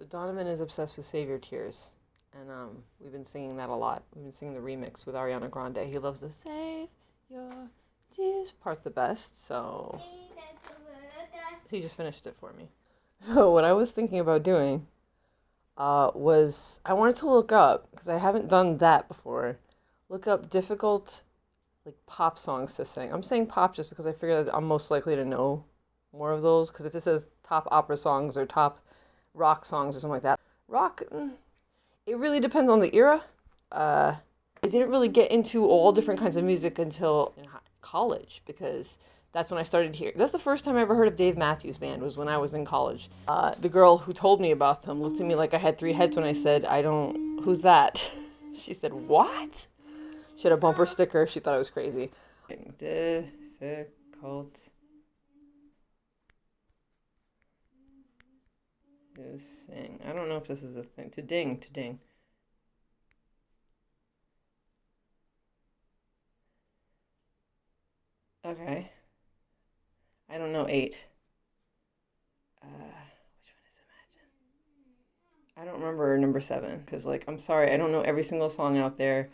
So Donovan is obsessed with Save Your Tears. And um, we've been singing that a lot. We've been singing the remix with Ariana Grande. He loves the Save Your Tears part the best. So he just finished it for me. So what I was thinking about doing uh, was I wanted to look up because I haven't done that before. Look up difficult like pop songs to sing. I'm saying pop just because I figure that I'm most likely to know more of those. Because if it says top opera songs or top rock songs or something like that, rock, mm, it really depends on the era. Uh, I didn't really get into all different kinds of music until in college because that's when I started hearing. That's the first time I ever heard of Dave Matthews Band was when I was in college. Uh, the girl who told me about them looked at me like I had three heads when I said, "I don't. Who's that?" she said, "What?" She had a bumper sticker. She thought I was crazy. Difficult to sing. I don't know if this is a thing. To ding, to ding. Okay. I don't know eight. Uh, which one is Imagine? I don't remember number seven because, like, I'm sorry, I don't know every single song out there.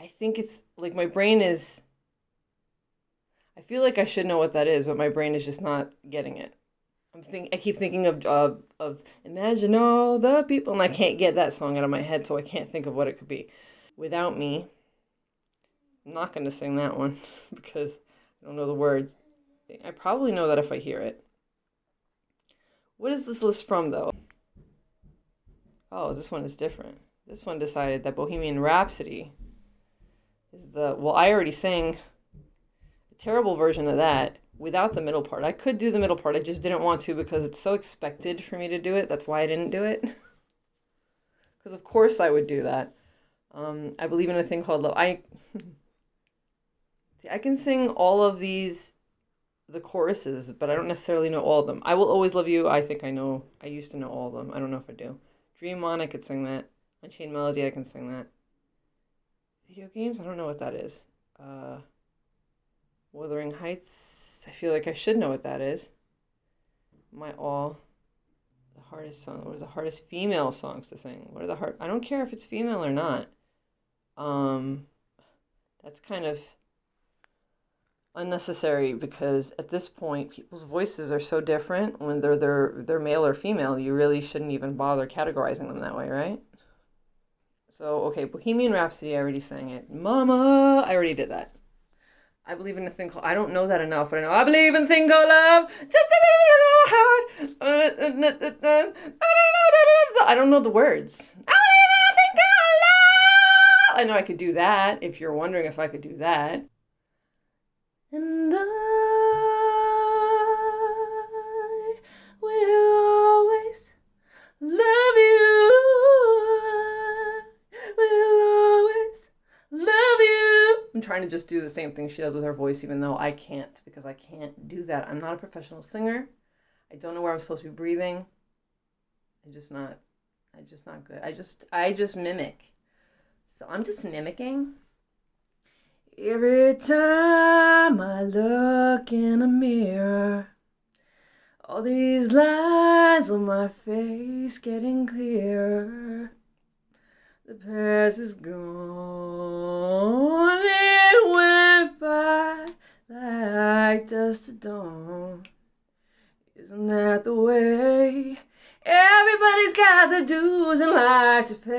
I think it's like my brain is. I feel like I should know what that is, but my brain is just not getting it. I'm think I keep thinking of of of Imagine all the people, and I can't get that song out of my head, so I can't think of what it could be. Without me, I'm not going to sing that one because I don't know the words. I probably know that if I hear it. What is this list from, though? Oh, this one is different. This one decided that Bohemian Rhapsody is the. Well, I already sang a terrible version of that without the middle part. I could do the middle part, I just didn't want to because it's so expected for me to do it. That's why I didn't do it. Because, of course, I would do that. Um, I believe in a thing called love. I. See, I can sing all of these the choruses, but I don't necessarily know all of them. I will always love you. I think I know. I used to know all of them. I don't know if I do. Dream on, I could sing that. Unchained Melody, I can sing that. Video games, I don't know what that is. Uh, Wuthering Heights, I feel like I should know what that is. My all. The hardest song. What are the hardest female songs to sing? What are the hard? I don't care if it's female or not. Um, that's kind of unnecessary because at this point people's voices are so different when they're they're they're male or female you really shouldn't even bother categorizing them that way right so okay bohemian rhapsody i already sang it mama i already did that i believe in a thing called i don't know that enough but i know i believe in a thing called love. I don't know the words. I believe in a thing called love. I know i could do that if you're wondering if i could do that. And I will always love you. I'm trying to just do the same thing she does with her voice, even though I can't because I can't do that. I'm not a professional singer. I don't know where I'm supposed to be breathing. I'm just not. I'm just not good. I just I just mimic. So I'm just mimicking. Every time I look in a mirror, all these lines on my face getting clearer. The past is gone, it went by like dust to dawn. Isn't that the way? Everybody's got the dues in life to pay.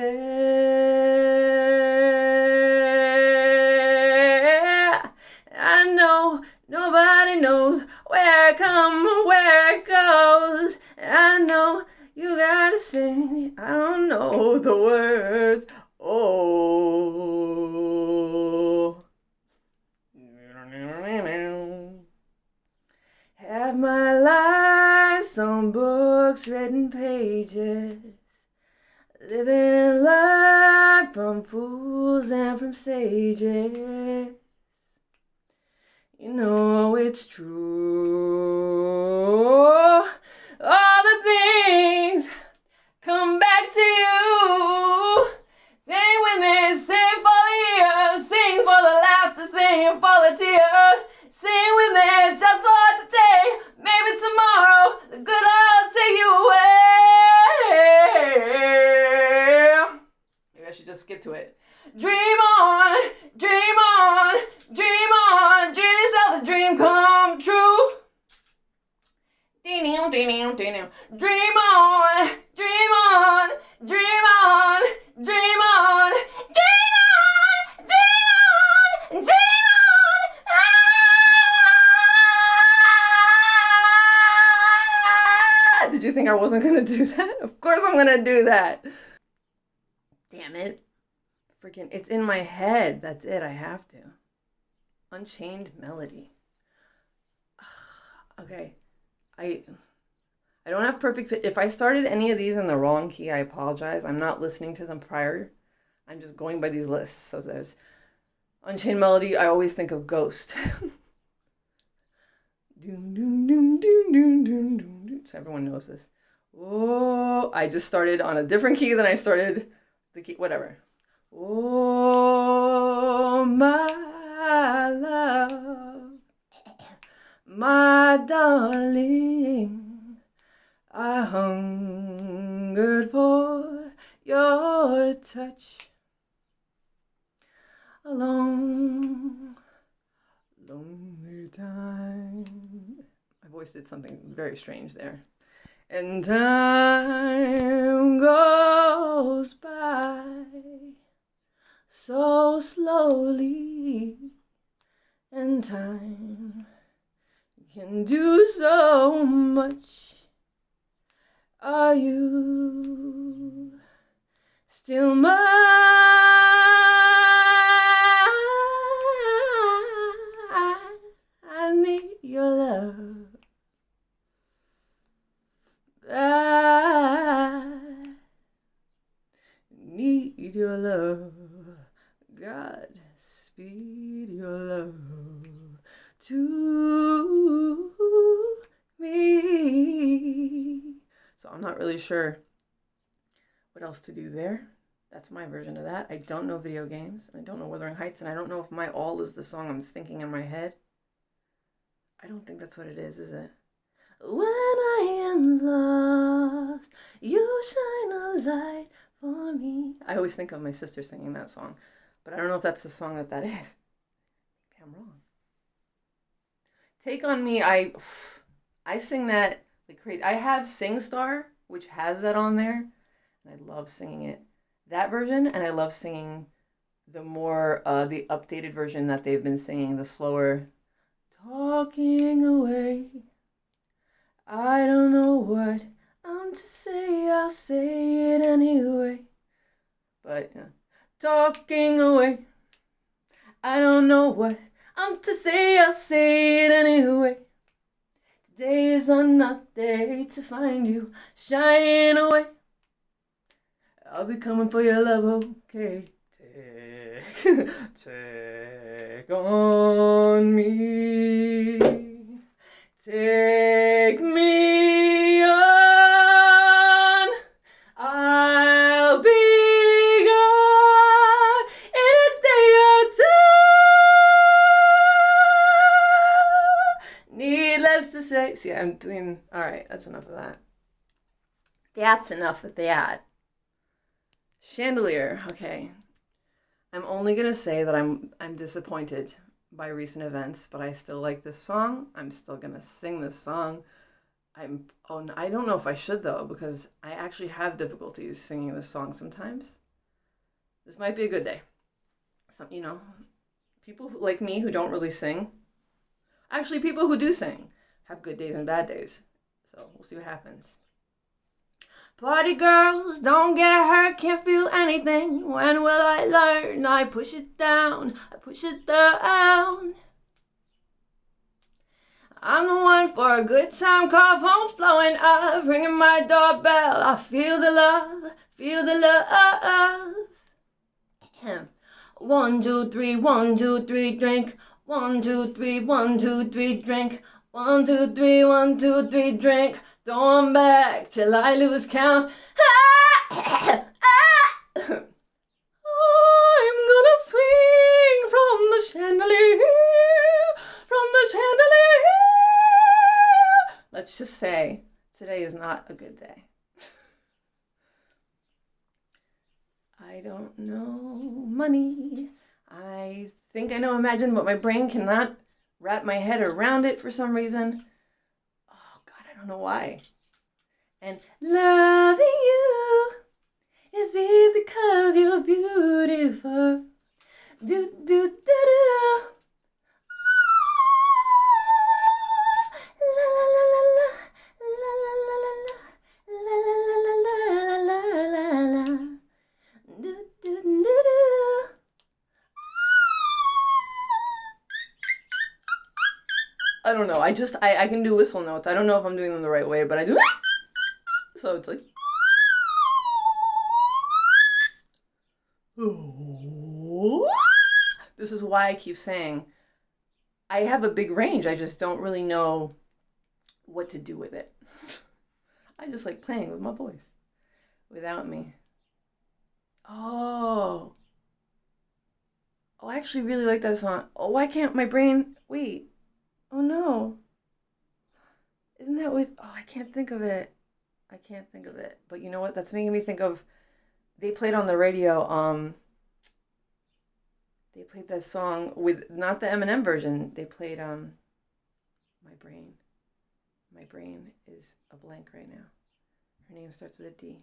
I know nobody knows where it comes, where it goes. I know you gotta sing. I don't know the words. Oh. Have my life on books, written pages. Living life from fools and from sages. You know it's true. All the things come back to you. Did you think I wasn't gonna do that? Of course I'm gonna do that. Damn it. Freaking, it's in my head. That's it. I have to. Unchained Melody. okay. I I don't have perfect. If I started any of these in the wrong key, I apologize. I'm not listening to them prior. I'm just going by these lists. So there's Unchained Melody, I always think of Ghost. doom, doom, doom, doom, doom, doom, doom. So everyone knows this. Oh, I just started on a different key than I started the key, whatever. Oh, my love, my darling, I hungered for your touch. A long, lonely time. Voice did something very strange there. And time goes by so slowly, and time can do so much. Are you still mine? I need your love. I need your love. God, speed your love to me. So I'm not really sure what else to do there. That's my version of that. I don't know video games, and I don't know Wuthering Heights, and I don't know if My All is the song I'm thinking in my head. I don't think that's what it is, is it? When I am lost, you shine a light me. I always think of my sister singing that song, but I don't know if that's the song that that is. Maybe I'm wrong. Take on me, I I sing that like crazy. I have SingStar, which has that on there, and I love singing it. That version, and I love singing the more uh, the updated version that they've been singing, the slower talking away. I don't know what I'm to say, I'll say it anyway. But yeah. talking away. I don't know what I'm to say, I'll say it anyway. Today is another day to find you shining away. I'll be coming for your love, okay? Take, take on me. Take me Needless to say, see, I'm doing all right. That's enough of that. That's enough of that. Chandelier. Okay. I'm only gonna say that I'm I'm disappointed by recent events, but I still like this song. I'm still gonna sing this song. I'm oh I don't know if I should though because I actually have difficulties singing this song sometimes. This might be a good day. Some you know, people like me who don't really sing. Actually, people who do sing have good days and bad days. So we'll see what happens. Party girls, don't get hurt, can't feel anything. When will I learn? I push it down, I push it down. I'm the one for a good time, call phone's blowing up, ringing my doorbell. I feel the love, feel the love. One, two, three, one, two, three, drink. One, two, three, one, two, three, drink. One, two, three, one, two, three, drink. Going back till I lose count. I'm gonna swing from the chandelier, from the chandelier. Let's just say today is not a good day. I don't know money. I think I know Imagine, but my brain cannot wrap my head around it for some reason. Oh God, I don't know why. And loving you is easy cause you're beautiful. Do, do, do, do. I don't know. I just I, I can do whistle notes. I don't know if I'm doing them the right way, but I do. So it's like. This is why I keep saying I have a big range. I just don't really know what to do with it. I just like playing with my voice without me. Oh. Oh, I actually really like that song. Oh, why can't my brain wait? Oh no. Isn't that with oh I can't think of it. I can't think of it. But you know what? That's making me think of they played on the radio, um they played that song with not the Eminem version. They played um my brain. My brain is a blank right now. Her name starts with a D,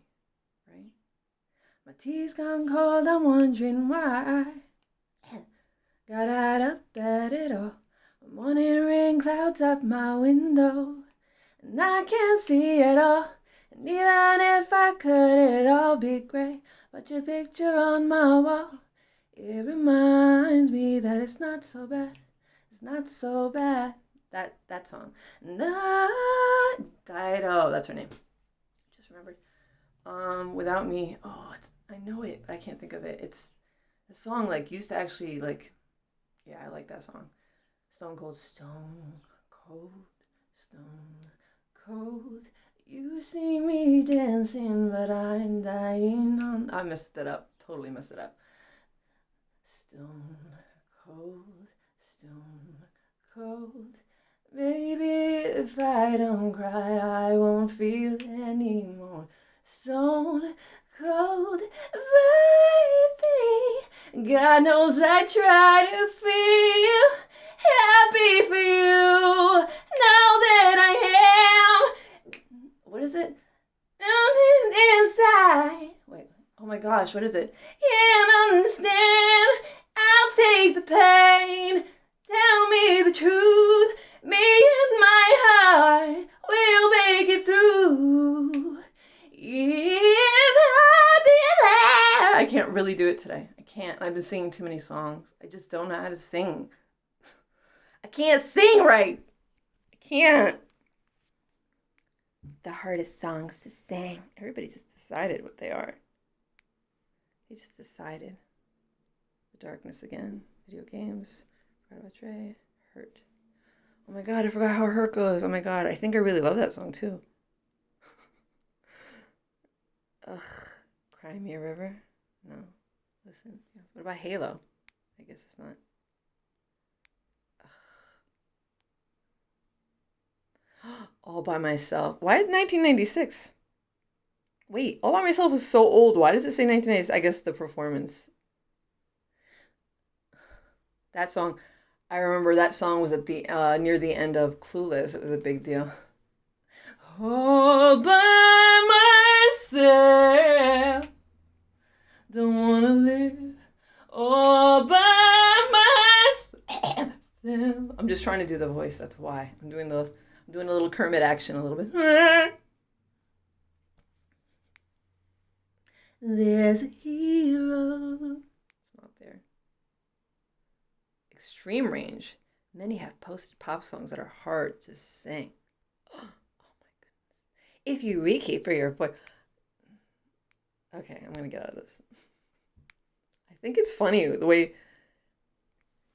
right? My tea's gone cold, I'm wondering why. Got out of bed at all. Morning rain clouds up my window, and I can't see it all. And even if I could, it'd all be grey But your picture on my wall, it reminds me that it's not so bad. It's not so bad. That that song. Not Dido. That's her name. Just remembered. Um, without me. Oh, it's I know it, but I can't think of it. It's the song like used to actually like. Yeah, I like that song. Stone Cold Stone Cold Stone Cold. You see me dancing, but I'm dying on. I messed it up. Totally messed it up. Stone cold, stone cold. Baby, if I don't cry, I won't feel anymore. Stone cold, baby. God knows I try to feel for you now that I am. What is it? Inside. Wait. Oh my gosh, what is it? Can't understand. I'll take the pain. Tell me the truth. Me and my heart will make it through. If I be there. I can't really do it today. I can't. I've been singing too many songs. I just don't know how to sing. I can't sing right. I can't. The hardest songs to sing. Everybody just decided what they are. They just decided. The darkness again. Video games. Forgot about Dre. Hurt. Oh my god, I forgot how hurt goes. Oh my god, I think I really love that song too. Ugh. Cry Me a River? No. Listen. What about Halo? I guess it's not. All by myself. Why 1996? Wait, All by myself was so old. Why does it say 1996? I guess the performance. That song, I remember that song was at the uh, near the end of Clueless. It was a big deal. All by myself, don't wanna live all by myself. I'm just trying to do the voice. That's why I'm doing the I'm doing a little Kermit action a little bit. There's a hero. It's not there. Extreme range. Many have posted pop songs that are hard to sing. Oh, my goodness. If you rekey for your boy. Okay, I'm going to get out of this. I think it's funny the way.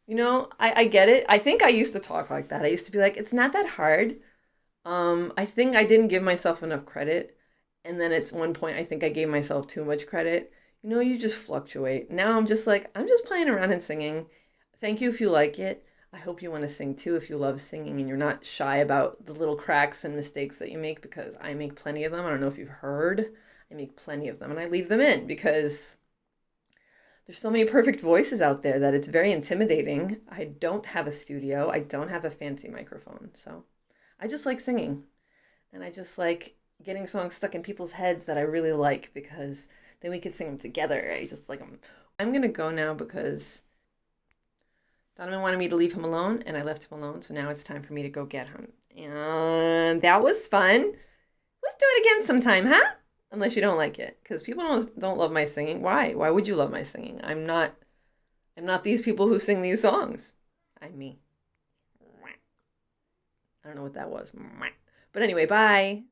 You know, I, I get it. I think I used to talk like that. I used to be like, it's not that hard. Um, I think I didn't give myself enough credit and then at one point I think I gave myself too much credit. You know, you just fluctuate. Now I'm just like, I'm just playing around and singing. Thank you if you like it. I hope you want to sing too if you love singing and you're not shy about the little cracks and mistakes that you make because I make plenty of them. I don't know if you've heard. I make plenty of them and I leave them in because there's so many perfect voices out there that it's very intimidating. I don't have a studio. I don't have a fancy microphone. So I just like singing. And I just like getting songs stuck in people's heads that I really like because then we could sing them together. I just like them. I'm gonna go now because Donovan wanted me to leave him alone, and I left him alone. So now it's time for me to go get him. And that was fun. Let's do it again sometime, huh? Unless you don't like it, because people don't don't love my singing. Why? Why would you love my singing? I'm not. I'm not these people who sing these songs. I'm me. I don't know what that was. But anyway, bye.